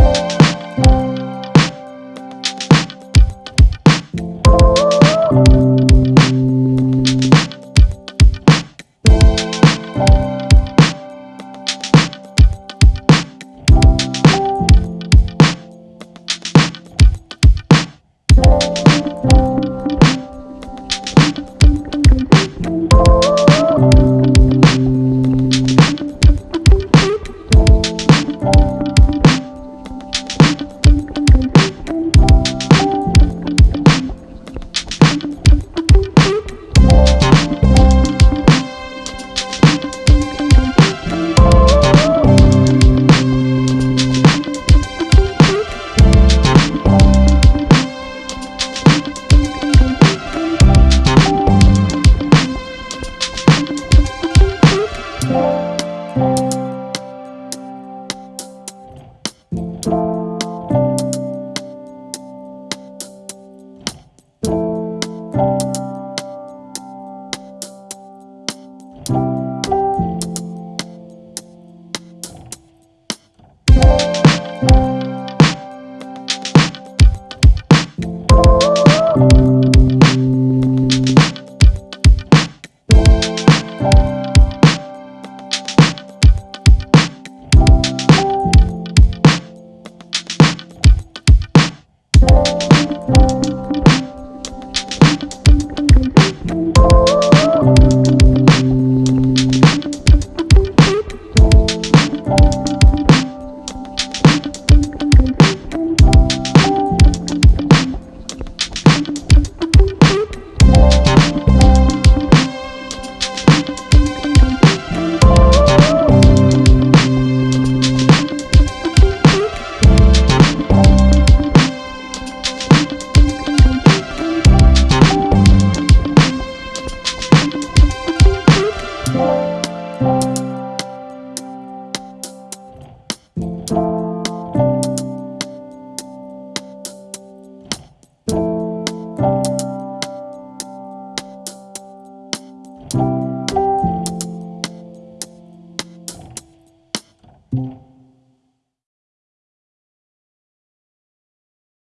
you Bye.